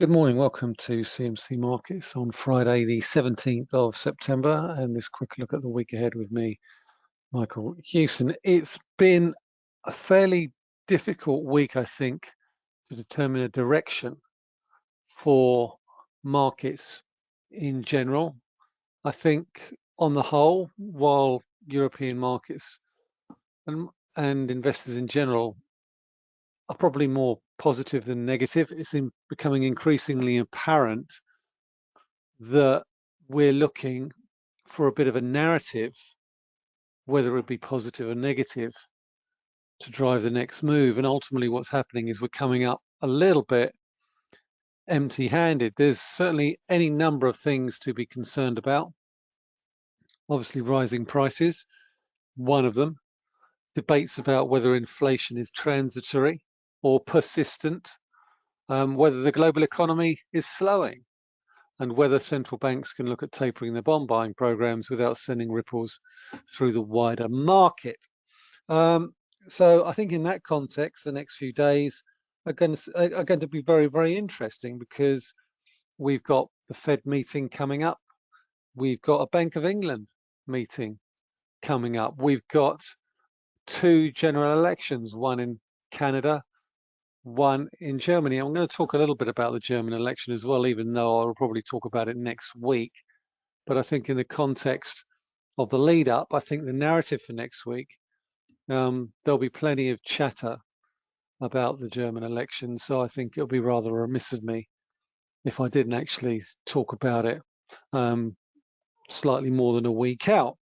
Good morning, welcome to CMC Markets on Friday the 17th of September and this quick look at the week ahead with me, Michael Hewson. It's been a fairly difficult week, I think, to determine a direction for markets in general. I think on the whole, while European markets and, and investors in general are probably more positive than negative. It's in becoming increasingly apparent that we're looking for a bit of a narrative, whether it be positive or negative, to drive the next move. And ultimately what's happening is we're coming up a little bit empty-handed. There's certainly any number of things to be concerned about. Obviously rising prices, one of them. Debates about whether inflation is transitory or persistent, um, whether the global economy is slowing, and whether central banks can look at tapering their bond buying programs without sending ripples through the wider market. Um, so I think in that context, the next few days are going, to, are going to be very, very interesting because we've got the Fed meeting coming up. We've got a Bank of England meeting coming up. We've got two general elections, one in Canada one in Germany. I'm going to talk a little bit about the German election as well, even though I'll probably talk about it next week. But I think in the context of the lead up, I think the narrative for next week, um, there'll be plenty of chatter about the German election. So I think it'll be rather remiss of me if I didn't actually talk about it um, slightly more than a week out.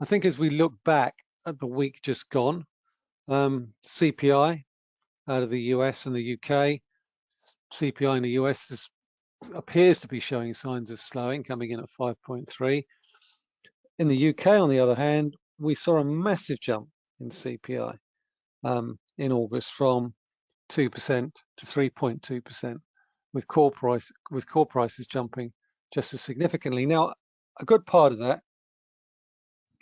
I think as we look back at the week just gone, um, CPI out of the US and the UK. CPI in the US is, appears to be showing signs of slowing, coming in at 5.3. In the UK, on the other hand, we saw a massive jump in CPI um, in August from 2% to 3.2%, with core price with core prices jumping just as significantly. Now, a good part of that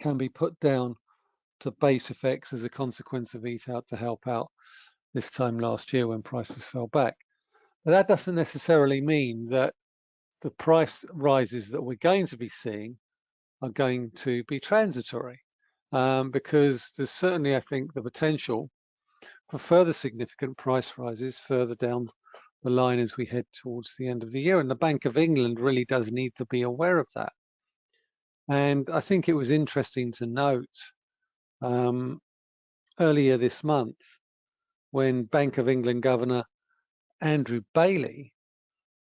can be put down to base effects as a consequence of eat out to help out this time last year when prices fell back. But that doesn't necessarily mean that the price rises that we're going to be seeing are going to be transitory um, because there's certainly, I think, the potential for further significant price rises further down the line as we head towards the end of the year. And the Bank of England really does need to be aware of that. And I think it was interesting to note um, earlier this month when Bank of England Governor Andrew Bailey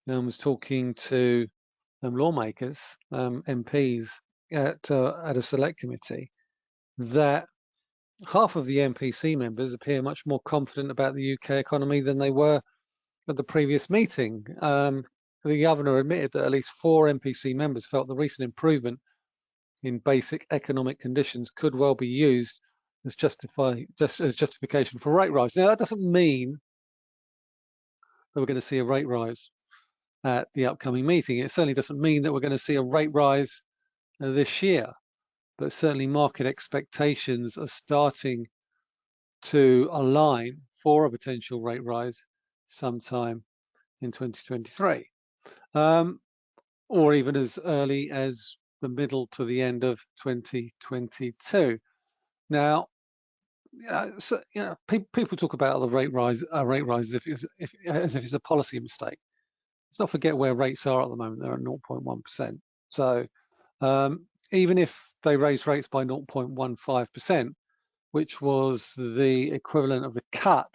um, was talking to um, lawmakers, um, MPs at, uh, at a select committee, that half of the MPC members appear much more confident about the UK economy than they were at the previous meeting. Um, the governor admitted that at least four MPC members felt the recent improvement in basic economic conditions could well be used as justify just as justification for rate rise. Now that doesn't mean that we're going to see a rate rise at the upcoming meeting. It certainly doesn't mean that we're going to see a rate rise this year, but certainly market expectations are starting to align for a potential rate rise sometime in 2023, um, or even as early as the middle to the end of 2022. Now, yeah, so, you know, pe people talk about the rate rise, uh, rate rise if, if, as if it's a policy mistake. Let's not forget where rates are at the moment. They're at 0.1%. So um, even if they raise rates by 0.15%, which was the equivalent of the cut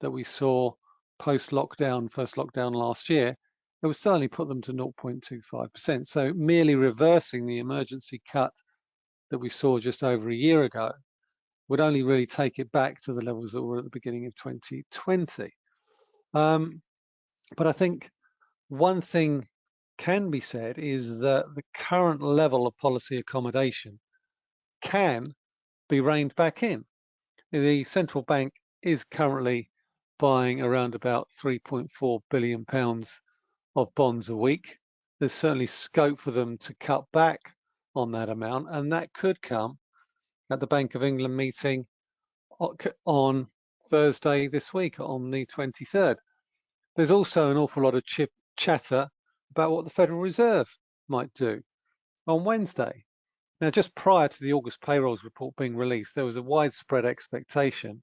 that we saw post-lockdown, first lockdown last year, it would certainly put them to 0.25%. So merely reversing the emergency cut that we saw just over a year ago would only really take it back to the levels that were at the beginning of 2020. Um, but I think one thing can be said is that the current level of policy accommodation can be reined back in. The central bank is currently buying around about 3.4 billion pounds of bonds a week. There's certainly scope for them to cut back on that amount, and that could come at the Bank of England meeting on Thursday this week, on the 23rd. There's also an awful lot of chip chatter about what the Federal Reserve might do on Wednesday. Now, just prior to the August payrolls report being released, there was a widespread expectation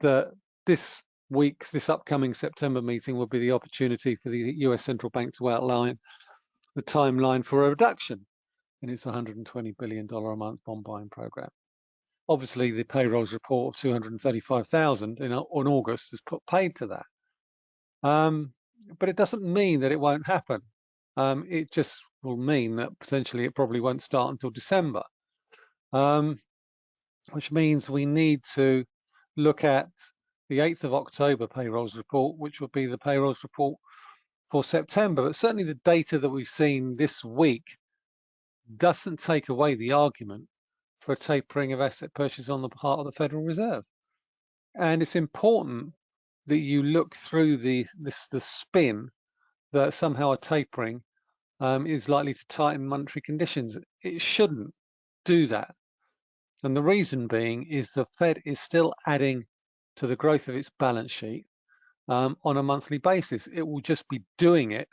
that this week's, this upcoming September meeting will be the opportunity for the US central bank to outline the timeline for a reduction in its $120 billion a month bond buying program. Obviously, the payrolls report of 235,000 in on August has put paid to that. Um, but it doesn't mean that it won't happen. Um, it just will mean that potentially it probably won't start until December, um, which means we need to look at the 8th of October payrolls report, which will be the payrolls report for September. But certainly the data that we've seen this week doesn't take away the argument for a tapering of asset purchases on the part of the Federal Reserve. And it's important that you look through the this the spin that somehow a tapering um, is likely to tighten monetary conditions. It shouldn't do that. And the reason being is the Fed is still adding to the growth of its balance sheet um, on a monthly basis. It will just be doing it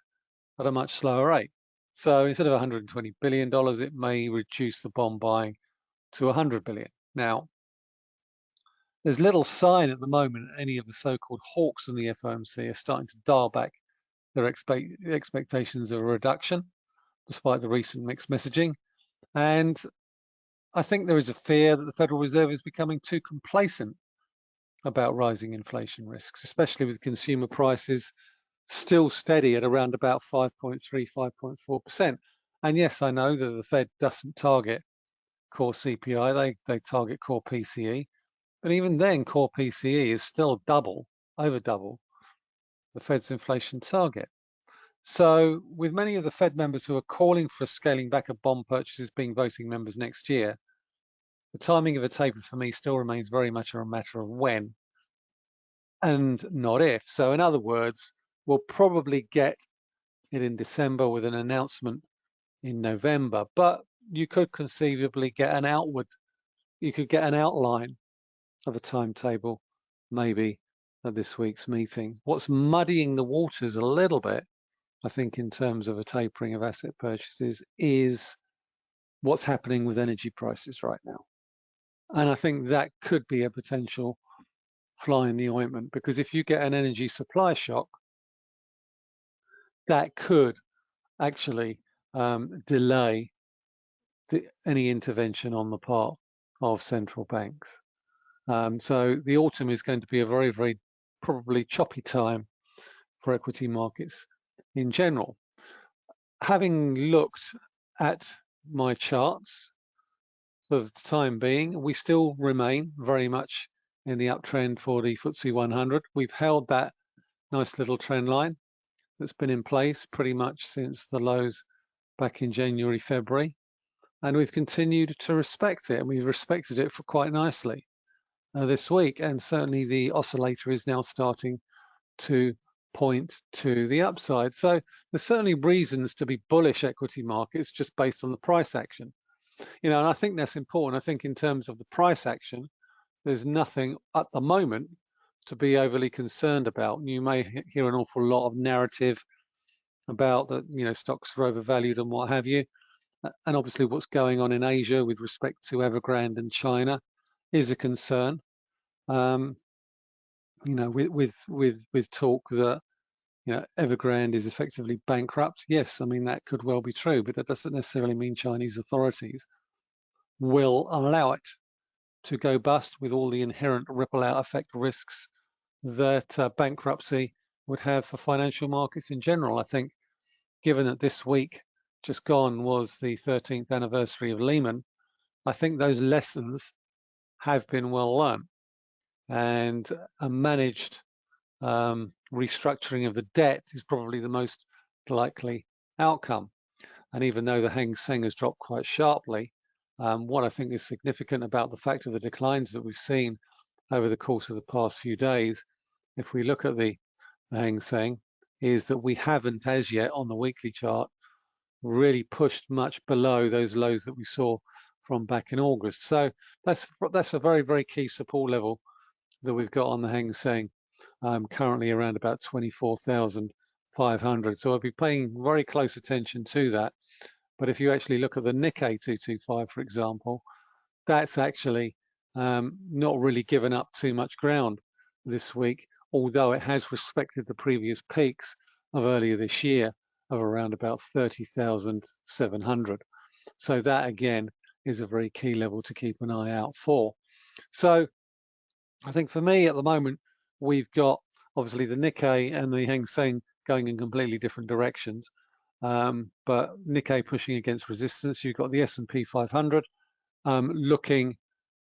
at a much slower rate. So instead of 120 billion dollars, it may reduce the bond buying to 100 billion. Now, there's little sign at the moment any of the so-called hawks in the FOMC are starting to dial back their expect expectations of a reduction, despite the recent mixed messaging. And I think there is a fear that the Federal Reserve is becoming too complacent about rising inflation risks, especially with consumer prices still steady at around about 5.3, 5.4%. And yes, I know that the Fed doesn't target core CPI, they, they target core PCE. But even then, core PCE is still double, over double, the Fed's inflation target. So with many of the Fed members who are calling for a scaling back of bond purchases being voting members next year, the timing of a taper for me still remains very much a matter of when and not if. So in other words, we'll probably get it in December with an announcement in November, but you could conceivably get an outward, you could get an outline of a timetable maybe at this week's meeting. What's muddying the waters a little bit, I think, in terms of a tapering of asset purchases is what's happening with energy prices right now. And I think that could be a potential fly in the ointment because if you get an energy supply shock, that could actually um, delay the, any intervention on the part of central banks. Um, so the autumn is going to be a very, very probably choppy time for equity markets in general. Having looked at my charts for the time being, we still remain very much in the uptrend for the FTSE 100. We've held that nice little trend line that's been in place pretty much since the lows back in January, February. And we've continued to respect it and we've respected it for quite nicely uh, this week. And certainly the oscillator is now starting to point to the upside. So there's certainly reasons to be bullish equity markets just based on the price action. You know, and I think that's important. I think in terms of the price action, there's nothing at the moment to be overly concerned about. You may hear an awful lot of narrative about that, you know, stocks are overvalued and what have you. And obviously what's going on in Asia with respect to Evergrande and China is a concern. Um, you know, with with with with talk that you know Evergrande is effectively bankrupt. Yes, I mean that could well be true, but that doesn't necessarily mean Chinese authorities will allow it to go bust with all the inherent ripple out effect risks that uh, bankruptcy would have for financial markets in general. I think, given that this week just gone was the 13th anniversary of Lehman, I think those lessons have been well learned and a managed um, restructuring of the debt is probably the most likely outcome. And even though the Hang Seng has dropped quite sharply, um, what I think is significant about the fact of the declines that we've seen over the course of the past few days, if we look at the, the Hang Seng, is that we haven't as yet on the weekly chart really pushed much below those lows that we saw from back in August. So that's that's a very, very key support level that we've got on the Hang Seng um, currently around about 24,500. So I'll be paying very close attention to that. But if you actually look at the Nikkei 225, for example, that's actually um, not really given up too much ground this week, although it has respected the previous peaks of earlier this year of around about 30,700. So that again is a very key level to keep an eye out for. So I think for me at the moment, we've got obviously the Nikkei and the Hang Seng going in completely different directions. Um, but Nikkei pushing against resistance. You've got the S&P 500 um, looking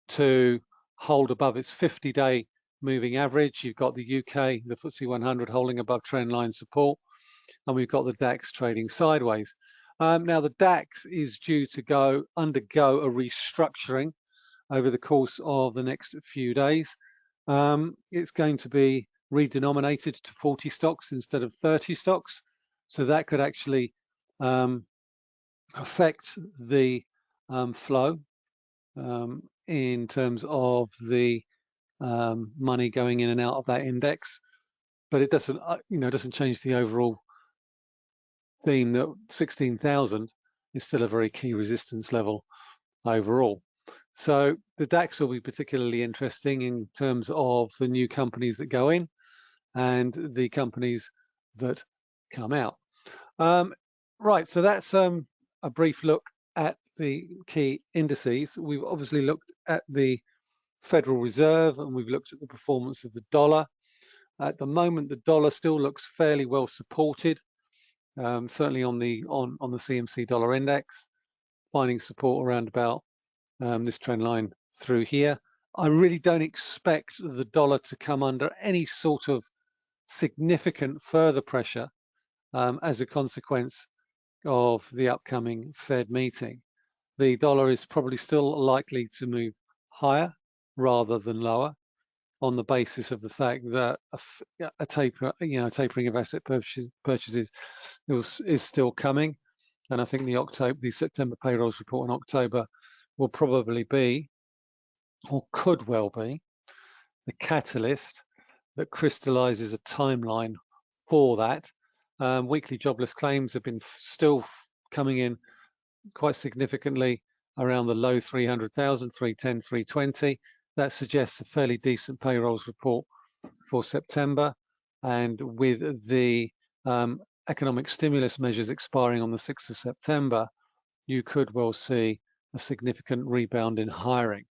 to hold above its 50-day moving average. You've got the UK, the FTSE 100 holding above trendline support, and we've got the DAX trading sideways. Um, now the DAX is due to go undergo a restructuring over the course of the next few days. Um, it's going to be redenominated to 40 stocks instead of 30 stocks. So that could actually um, affect the um, flow um, in terms of the um, money going in and out of that index. But it doesn't, uh, you know, doesn't change the overall theme that 16,000 is still a very key resistance level overall. So the DAX will be particularly interesting in terms of the new companies that go in and the companies that come out. Um, right, so that's um, a brief look at the key indices. We've obviously looked at the Federal Reserve and we've looked at the performance of the dollar. At the moment, the dollar still looks fairly well supported, um, certainly on the on on the CMC dollar index, finding support around about um, this trend line through here. I really don't expect the dollar to come under any sort of significant further pressure um, as a consequence of the upcoming Fed meeting. The dollar is probably still likely to move higher rather than lower on the basis of the fact that a, a taper, you know, tapering of asset purchases, purchases is, is still coming. And I think the October, the September payrolls report in October will probably be, or could well be, the catalyst that crystallizes a timeline for that. Um, weekly jobless claims have been still coming in quite significantly around the low 300,000, 310, 320. That suggests a fairly decent payrolls report for September. And with the um, economic stimulus measures expiring on the 6th of September, you could well see a significant rebound in hiring.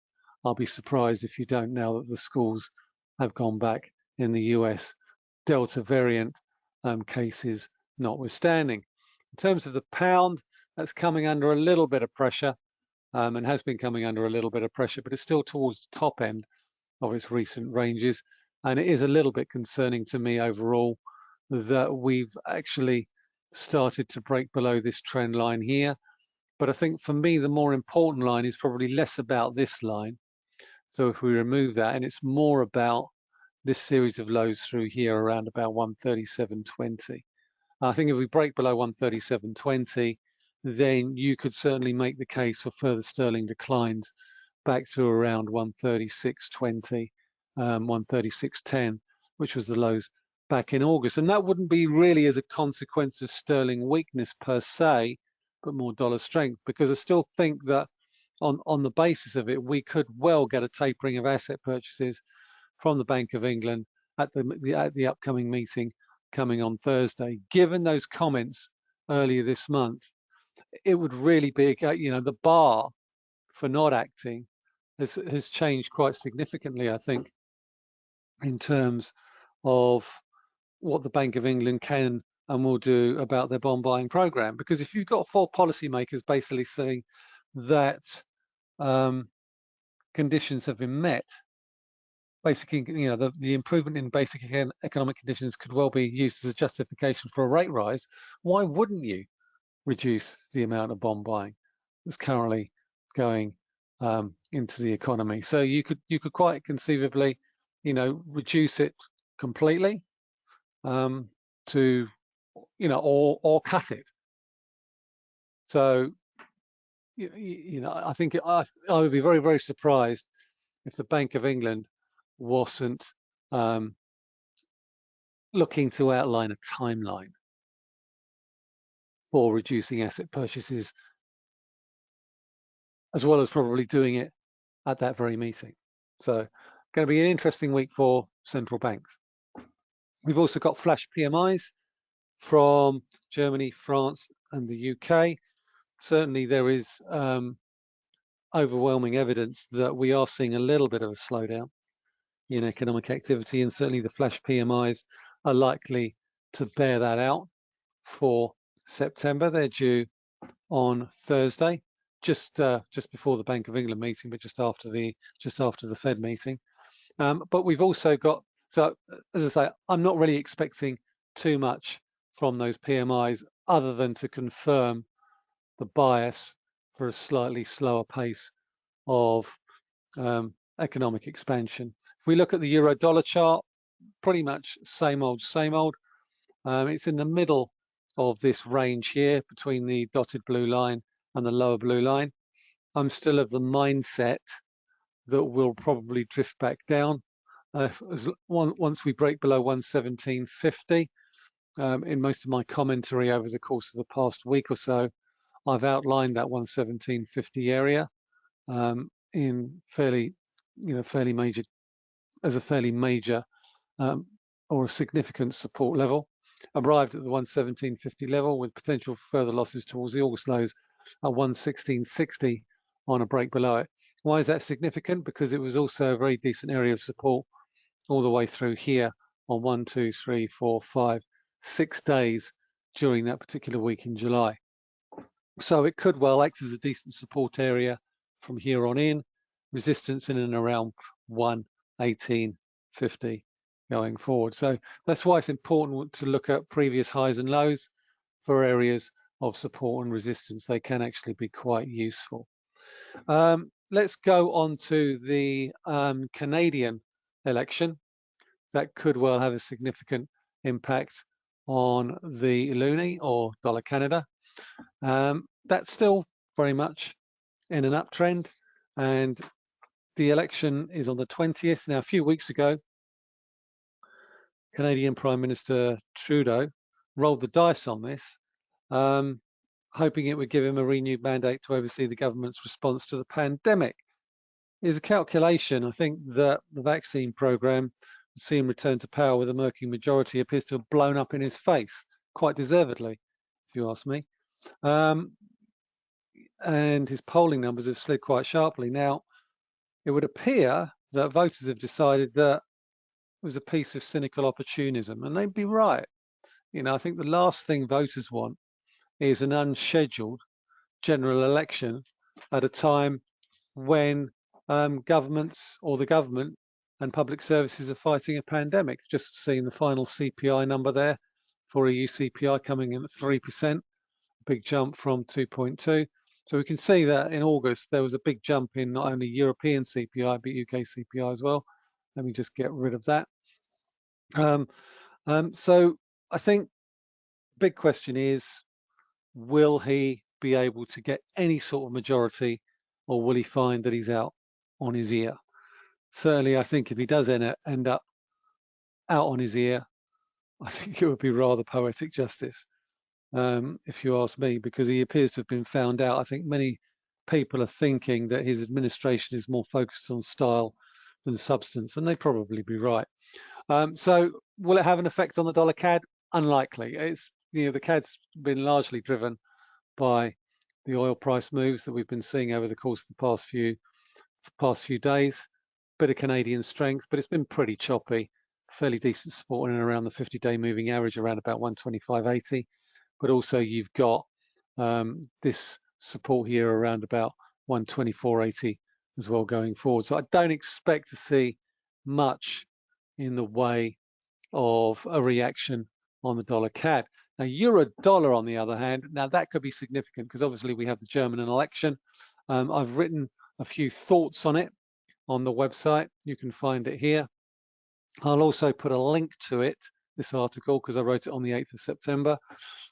I'll be surprised if you don't now that the schools have gone back in the US, Delta variant um, cases notwithstanding. In terms of the pound, that's coming under a little bit of pressure um, and has been coming under a little bit of pressure, but it's still towards the top end of its recent ranges. And it is a little bit concerning to me overall that we've actually started to break below this trend line here. But I think for me, the more important line is probably less about this line. So if we remove that, and it's more about this series of lows through here around about 137.20. I think if we break below 137.20, then you could certainly make the case for further sterling declines back to around 136.20, um, 136.10, which was the lows back in August. And that wouldn't be really as a consequence of sterling weakness per se, but more dollar strength, because I still think that on, on the basis of it, we could well get a tapering of asset purchases from the Bank of England at the, the, at the upcoming meeting coming on Thursday. Given those comments earlier this month, it would really be, you know, the bar for not acting has, has changed quite significantly, I think, in terms of what the Bank of England can and will do about their bond buying program. Because if you've got four policymakers basically saying that um, conditions have been met, basically, you know, the, the improvement in basic economic conditions could well be used as a justification for a rate rise. Why wouldn't you reduce the amount of bond buying that's currently going um, into the economy. So you could you could quite conceivably, you know, reduce it completely um, to, you know, or or cut it. So, you, you know, I think I I would be very very surprised if the Bank of England wasn't um, looking to outline a timeline for reducing asset purchases, as well as probably doing it at that very meeting. So going to be an interesting week for central banks. We've also got flash PMIs from Germany, France, and the UK. Certainly there is um, overwhelming evidence that we are seeing a little bit of a slowdown in economic activity, and certainly the flash PMIs are likely to bear that out for September. They're due on Thursday, just uh, just before the Bank of England meeting, but just after the just after the Fed meeting. Um, but we've also got so as I say, I'm not really expecting too much from those PMIs other than to confirm the bias for a slightly slower pace of um, economic expansion. If we look at the euro dollar chart, pretty much same old, same old. Um, it's in the middle of this range here between the dotted blue line and the lower blue line. I'm still of the mindset that we'll probably drift back down uh, one, once we break below 117.50. Um, in most of my commentary over the course of the past week or so, I've outlined that 117.50 area um, in fairly, you know, fairly major, as a fairly major um, or a significant support level arrived at the 117.50 level with potential further losses towards the August lows at 116.60 on a break below it. Why is that significant? Because it was also a very decent area of support all the way through here on one, two, three, four, five, six days during that particular week in July. So it could well act as a decent support area from here on in, resistance in and around 118.50 going forward. So that's why it's important to look at previous highs and lows for areas of support and resistance. They can actually be quite useful. Um, let's go on to the um, Canadian election. That could well have a significant impact on the loonie or dollar Canada. Um, that's still very much in an uptrend and the election is on the 20th. Now, a few weeks ago, Canadian Prime Minister Trudeau rolled the dice on this, um, hoping it would give him a renewed mandate to oversee the government's response to the pandemic. Is a calculation, I think, that the vaccine program would see him return to power with a murky majority appears to have blown up in his face, quite deservedly, if you ask me. Um, and his polling numbers have slid quite sharply. Now, it would appear that voters have decided that it was a piece of cynical opportunism, and they'd be right. You know, I think the last thing voters want is an unscheduled general election at a time when um, governments or the government and public services are fighting a pandemic. Just seeing the final CPI number there for EU CPI coming in at 3%, big jump from 2.2. So we can see that in August, there was a big jump in not only European CPI, but UK CPI as well. Let me just get rid of that. Um, um, so I think big question is, will he be able to get any sort of majority or will he find that he's out on his ear? Certainly, I think if he does end, end up out on his ear, I think it would be rather poetic justice, um, if you ask me, because he appears to have been found out. I think many people are thinking that his administration is more focused on style than substance, and they'd probably be right. Um, so will it have an effect on the dollar CAD? Unlikely. It's you know the CAD's been largely driven by the oil price moves that we've been seeing over the course of the past few past few days. Bit of Canadian strength, but it's been pretty choppy. Fairly decent support in and around the 50-day moving average around about 125.80. But also you've got um, this support here around about 124.80 as well going forward. So I don't expect to see much in the way of a reaction on the dollar CAD. Now, euro dollar, on the other hand, now that could be significant because obviously we have the German election. Um, I've written a few thoughts on it on the website. You can find it here. I'll also put a link to it, this article, because I wrote it on the 8th of September.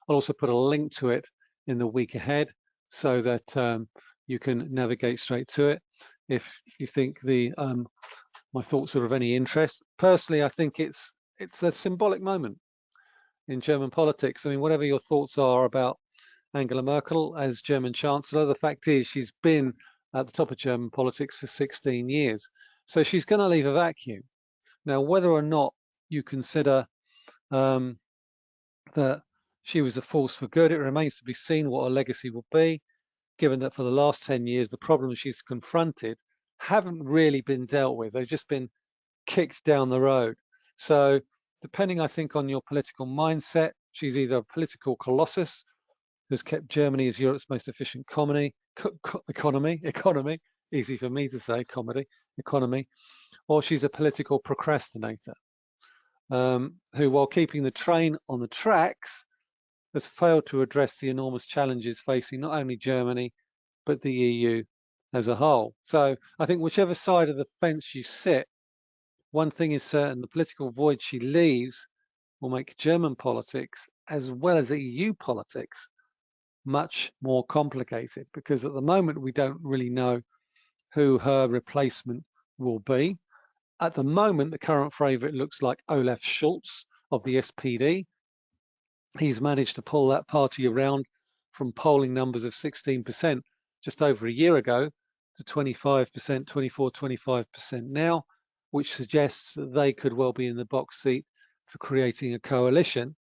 I'll also put a link to it in the week ahead so that um, you can navigate straight to it. If you think the um, my thoughts are of any interest. Personally, I think it's it's a symbolic moment in German politics. I mean, whatever your thoughts are about Angela Merkel as German Chancellor, the fact is she's been at the top of German politics for 16 years. So she's going to leave a vacuum. Now, whether or not you consider um, that she was a force for good, it remains to be seen what her legacy will be, given that for the last 10 years, the problems she's confronted haven't really been dealt with. They've just been kicked down the road. So depending, I think, on your political mindset, she's either a political colossus who's kept Germany as Europe's most efficient economy, economy, economy, easy for me to say, comedy, economy, or she's a political procrastinator um, who, while keeping the train on the tracks, has failed to address the enormous challenges facing not only Germany, but the EU as a whole. So I think whichever side of the fence you sit, one thing is certain, the political void she leaves will make German politics, as well as EU politics, much more complicated because at the moment we don't really know who her replacement will be. At the moment, the current favourite looks like Olaf Scholz of the SPD. He's managed to pull that party around from polling numbers of 16% just over a year ago to 25%, 24, 25% now, which suggests that they could well be in the box seat for creating a coalition.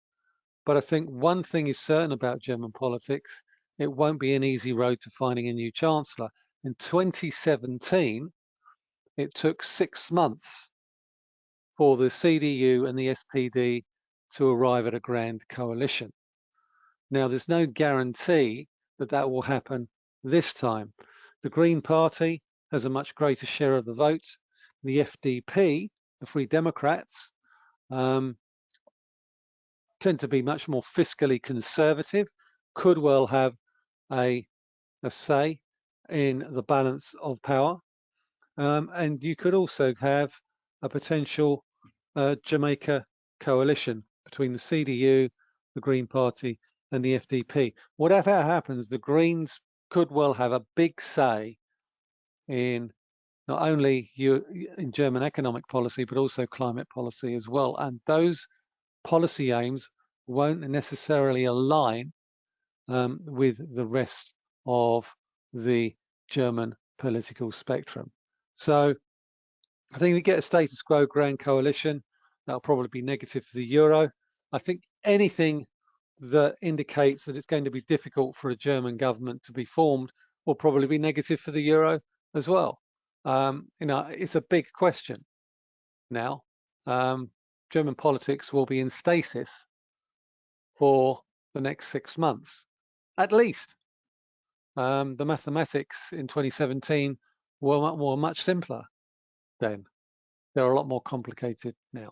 But I think one thing is certain about German politics, it won't be an easy road to finding a new chancellor. In 2017, it took six months for the CDU and the SPD to arrive at a grand coalition. Now, there's no guarantee that that will happen this time. The Green Party has a much greater share of the vote. The FDP, the Free Democrats, um, tend to be much more fiscally conservative, could well have a, a say in the balance of power. Um, and you could also have a potential uh, Jamaica coalition between the CDU, the Green Party, and the FDP. Whatever happens, the Greens could well have a big say in not only you, in German economic policy, but also climate policy as well. And those policy aims won't necessarily align um, with the rest of the German political spectrum. So I think we get a status quo grand coalition. That'll probably be negative for the euro. I think anything that indicates that it's going to be difficult for a German government to be formed will probably be negative for the euro as well. Um, you know, it's a big question now. Um, German politics will be in stasis for the next six months, at least. Um, the mathematics in 2017 were, were much simpler then. They're a lot more complicated now.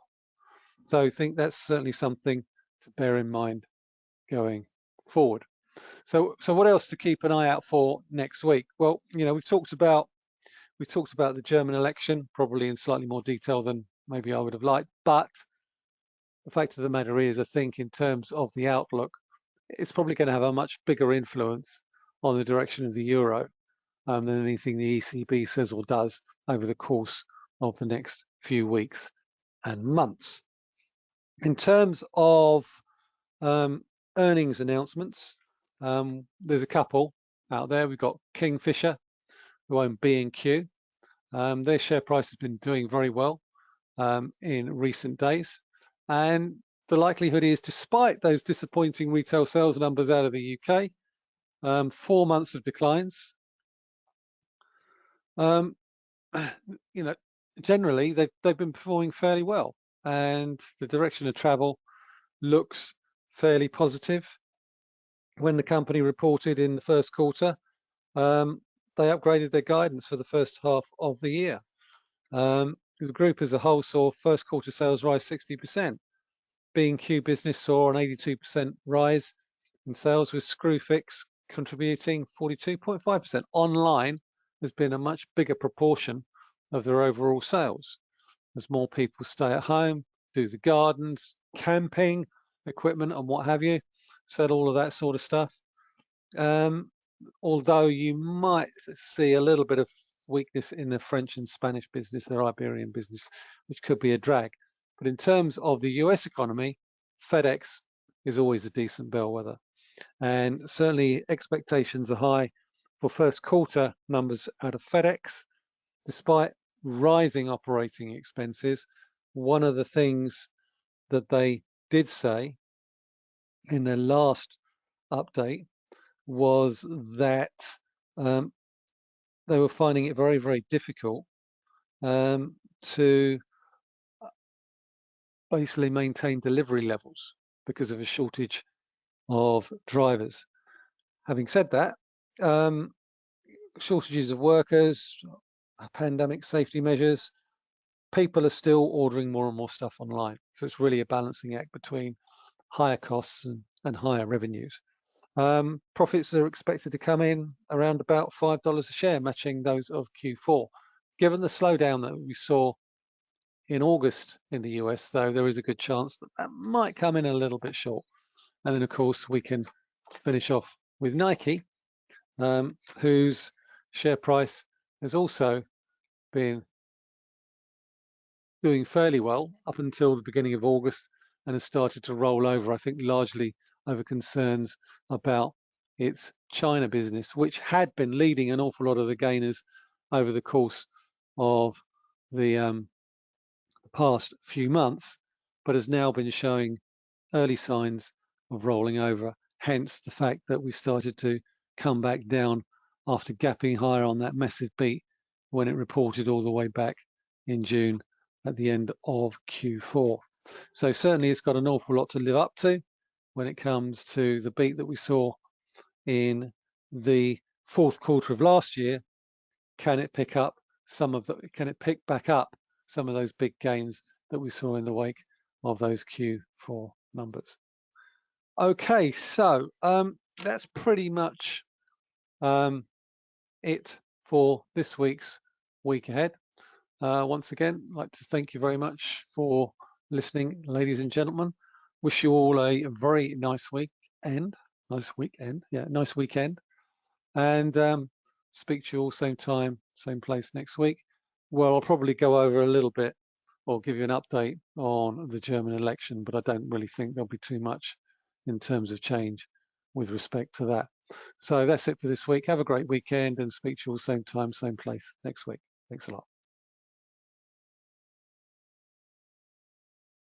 So I think that's certainly something to bear in mind going forward. So, so what else to keep an eye out for next week? Well, you know, we've talked about we talked about the German election, probably in slightly more detail than maybe I would have liked, but the fact of the matter is, I think in terms of the outlook, it's probably going to have a much bigger influence on the direction of the euro um, than anything the ECB says or does over the course of the next few weeks and months. In terms of um, earnings announcements, um, there's a couple out there. We've got Kingfisher, who own B&Q. Um, their share price has been doing very well um, in recent days. And the likelihood is, despite those disappointing retail sales numbers out of the UK, um, four months of declines, um, you know, generally they've, they've been performing fairly well and the direction of travel looks fairly positive. When the company reported in the first quarter, um, they upgraded their guidance for the first half of the year. Um, the group as a whole saw first quarter sales rise 60%. B&Q business saw an 82% rise in sales with Screwfix contributing 42.5%. Online has been a much bigger proportion of their overall sales as more people stay at home, do the gardens, camping, equipment and what have you, said all of that sort of stuff. Um, although you might see a little bit of weakness in the French and Spanish business, their Iberian business, which could be a drag. But in terms of the US economy, FedEx is always a decent bellwether. And certainly expectations are high for first quarter numbers out of FedEx. Despite rising operating expenses, one of the things that they did say in their last update was that um, they were finding it very, very difficult um, to basically maintain delivery levels because of a shortage of drivers. Having said that, um, shortages of workers, pandemic safety measures, people are still ordering more and more stuff online. So it's really a balancing act between higher costs and, and higher revenues. Um, profits are expected to come in around about $5 a share, matching those of Q4. Given the slowdown that we saw in August in the US, though, there is a good chance that that might come in a little bit short. And then, of course, we can finish off with Nike, um, whose share price has also been doing fairly well up until the beginning of August and has started to roll over, I think largely over concerns about its China business, which had been leading an awful lot of the gainers over the course of the um, past few months, but has now been showing early signs of rolling over. Hence the fact that we started to come back down after gapping higher on that massive beat when it reported all the way back in June at the end of Q4. So certainly it's got an awful lot to live up to when it comes to the beat that we saw in the fourth quarter of last year. Can it pick up some of the, can it pick back up some of those big gains that we saw in the wake of those Q4 numbers? Okay, so um, that's pretty much um, it for this week's week ahead. Uh, once again, I'd like to thank you very much for listening, ladies and gentlemen. Wish you all a very nice weekend. Nice weekend, yeah, nice weekend. And um, speak to you all same time, same place next week. Well, I'll probably go over a little bit or give you an update on the German election, but I don't really think there'll be too much in terms of change with respect to that. So that's it for this week. Have a great weekend and speak to you all same time, same place next week. Thanks a lot.